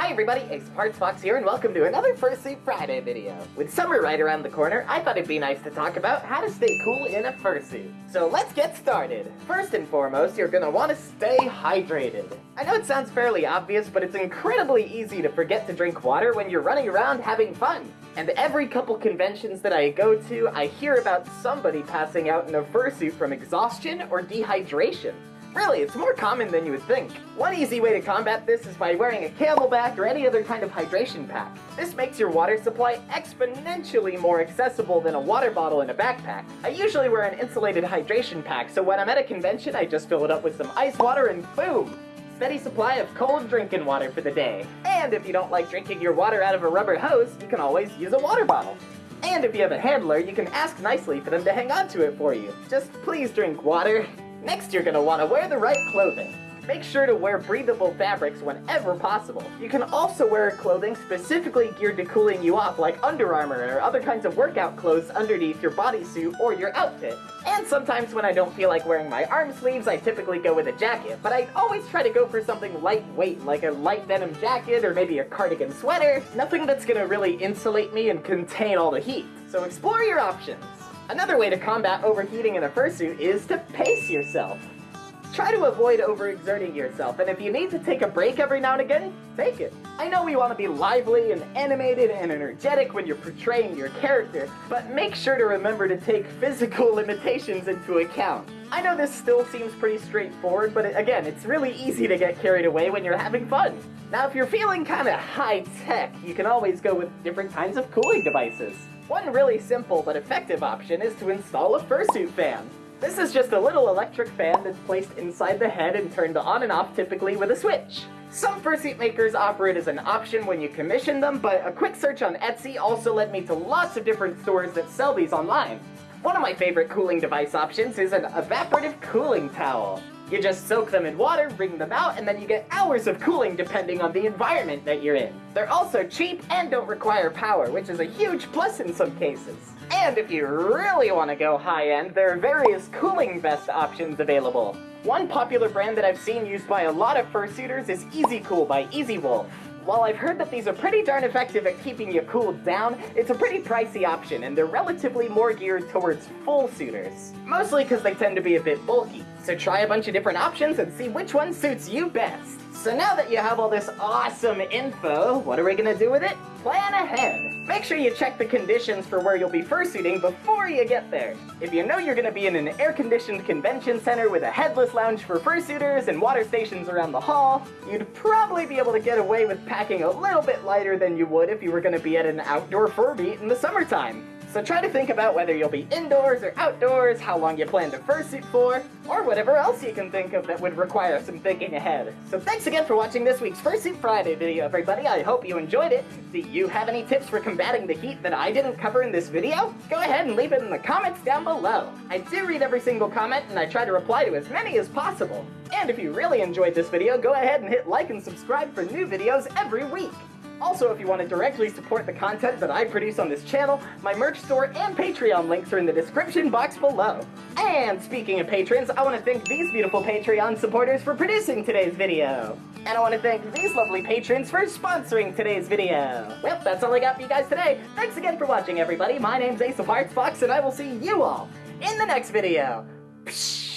Hi everybody, Ace Arts Fox here, and welcome to another Fursuit Friday video. With summer right around the corner, I thought it'd be nice to talk about how to stay cool in a fursuit. So let's get started. First and foremost, you're gonna want to stay hydrated. I know it sounds fairly obvious, but it's incredibly easy to forget to drink water when you're running around having fun. And every couple conventions that I go to, I hear about somebody passing out in a fursuit from exhaustion or dehydration. Really, it's more common than you would think. One easy way to combat this is by wearing a CamelBak or any other kind of hydration pack. This makes your water supply exponentially more accessible than a water bottle in a backpack. I usually wear an insulated hydration pack, so when I'm at a convention, I just fill it up with some ice water and boom! Steady supply of cold drinking water for the day. And if you don't like drinking your water out of a rubber hose, you can always use a water bottle. And if you have a handler, you can ask nicely for them to hang on to it for you. Just please drink water. Next, you're gonna wanna wear the right clothing. Make sure to wear breathable fabrics whenever possible. You can also wear clothing specifically geared to cooling you off like Under Armour or other kinds of workout clothes underneath your bodysuit or your outfit. And sometimes when I don't feel like wearing my arm sleeves, I typically go with a jacket, but I always try to go for something lightweight like a light denim jacket or maybe a cardigan sweater. Nothing that's gonna really insulate me and contain all the heat. So explore your options. Another way to combat overheating in a fursuit is to pace yourself. Try to avoid overexerting yourself, and if you need to take a break every now and again, take it. I know we want to be lively and animated and energetic when you're portraying your character, but make sure to remember to take physical limitations into account. I know this still seems pretty straightforward, but again, it's really easy to get carried away when you're having fun. Now, if you're feeling kind of high-tech, you can always go with different kinds of cooling devices. One really simple but effective option is to install a fursuit fan. This is just a little electric fan that's placed inside the head and turned on and off typically with a switch. Some fursuit makers offer it as an option when you commission them, but a quick search on Etsy also led me to lots of different stores that sell these online. One of my favorite cooling device options is an evaporative cooling towel. You just soak them in water, wring them out, and then you get hours of cooling depending on the environment that you're in. They're also cheap and don't require power, which is a huge plus in some cases. And if you really want to go high-end, there are various cooling vest options available. One popular brand that I've seen used by a lot of fursuiters is Easy Cool by Easy Wolf. While I've heard that these are pretty darn effective at keeping you cooled down, it's a pretty pricey option, and they're relatively more geared towards full suiters. Mostly because they tend to be a bit bulky. So try a bunch of different options and see which one suits you best. So now that you have all this awesome info, what are we gonna do with it? Plan ahead. Make sure you check the conditions for where you'll be fursuiting before you get there. If you know you're gonna be in an air-conditioned convention center with a headless lounge for fursuiters and water stations around the hall, you'd probably be able to get away with packing a little bit lighter than you would if you were gonna be at an outdoor fur meet in the summertime. So try to think about whether you'll be indoors or outdoors, how long you plan to fursuit for, or whatever else you can think of that would require some thinking ahead. So thanks again for watching this week's Fursuit Friday video, everybody. I hope you enjoyed it. Do you have any tips for combating the heat that I didn't cover in this video? Go ahead and leave it in the comments down below. I do read every single comment, and I try to reply to as many as possible. And if you really enjoyed this video, go ahead and hit like and subscribe for new videos every week. Also, if you want to directly support the content that I produce on this channel, my merch store and Patreon links are in the description box below. And speaking of patrons, I want to thank these beautiful Patreon supporters for producing today's video. And I want to thank these lovely patrons for sponsoring today's video. Well, that's all I got for you guys today. Thanks again for watching, everybody. My name's Ace of Hearts Fox, and I will see you all in the next video. Psh